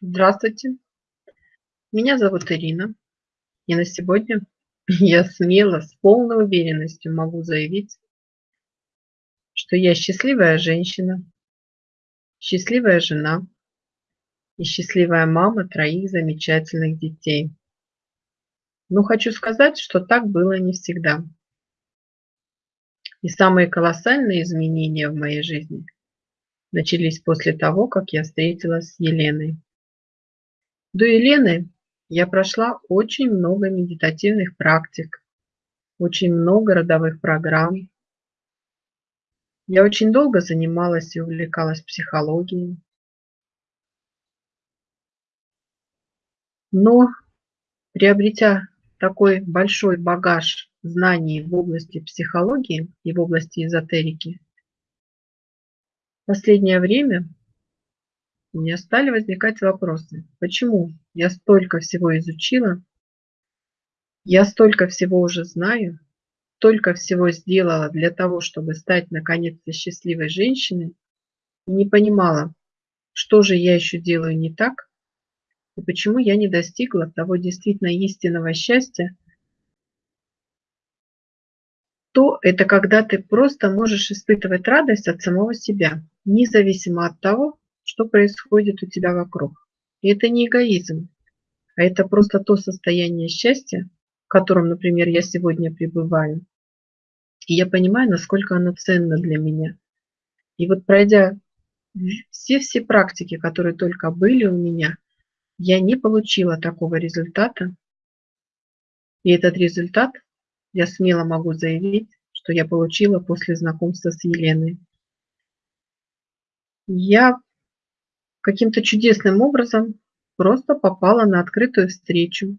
Здравствуйте, меня зовут Ирина, и на сегодня я смело, с полной уверенностью могу заявить, что я счастливая женщина, счастливая жена и счастливая мама троих замечательных детей. Но хочу сказать, что так было не всегда. И самые колоссальные изменения в моей жизни начались после того, как я встретилась с Еленой. До Елены я прошла очень много медитативных практик, очень много родовых программ. Я очень долго занималась и увлекалась психологией. Но приобретя такой большой багаж знаний в области психологии и в области эзотерики, в последнее время у меня стали возникать вопросы. Почему я столько всего изучила, я столько всего уже знаю, столько всего сделала для того, чтобы стать наконец-то счастливой женщиной, не понимала, что же я еще делаю не так, и почему я не достигла того действительно истинного счастья, то это когда ты просто можешь испытывать радость от самого себя, независимо от того, что происходит у тебя вокруг. И это не эгоизм, а это просто то состояние счастья, в котором, например, я сегодня пребываю. И я понимаю, насколько оно ценно для меня. И вот пройдя все-все практики, которые только были у меня, я не получила такого результата. И этот результат я смело могу заявить, что я получила после знакомства с Еленой. Я каким-то чудесным образом просто попала на открытую встречу,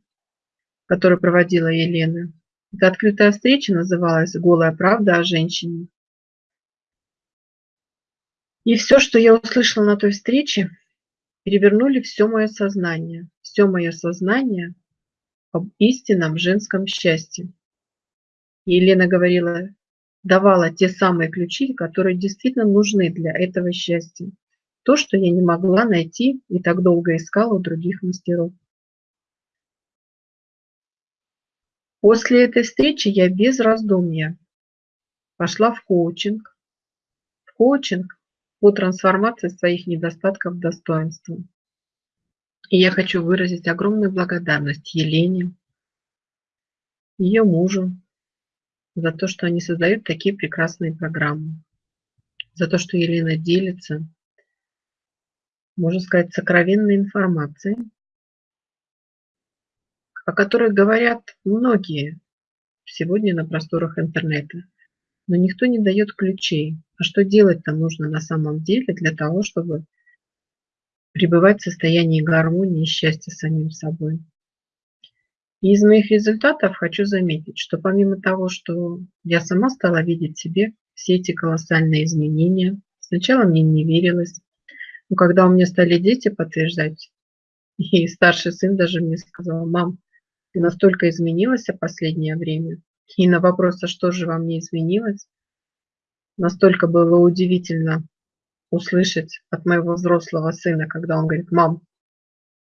которую проводила Елена. Эта открытая встреча называлась «Голая правда о женщине». И все, что я услышала на той встрече, перевернули все мое сознание. Все мое сознание об истинном женском счастье. И Елена говорила, давала те самые ключи, которые действительно нужны для этого счастья то, что я не могла найти и так долго искала у других мастеров. После этой встречи я без раздумья пошла в коучинг, в коучинг по трансформации своих недостатков в достоинство. И я хочу выразить огромную благодарность Елене, ее мужу, за то, что они создают такие прекрасные программы, за то, что Елена делится можно сказать, сокровенной информации, о которой говорят многие сегодня на просторах интернета. Но никто не дает ключей. А что делать там нужно на самом деле для того, чтобы пребывать в состоянии гармонии и счастья с самим собой. И из моих результатов хочу заметить, что помимо того, что я сама стала видеть себе все эти колоссальные изменения, сначала мне не верилось, но когда у меня стали дети подтверждать, и старший сын даже мне сказал, мам, ты настолько изменилась в последнее время. И на вопрос, а что же вам не изменилось, настолько было удивительно услышать от моего взрослого сына, когда он говорит, мам,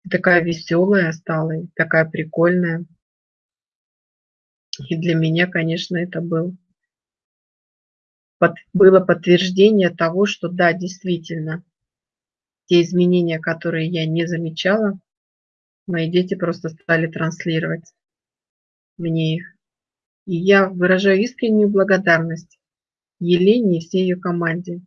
ты такая веселая стала, такая прикольная. И для меня, конечно, это был, под, было подтверждение того, что да, действительно, те изменения, которые я не замечала, мои дети просто стали транслировать мне их. И я выражаю искреннюю благодарность Елене и всей ее команде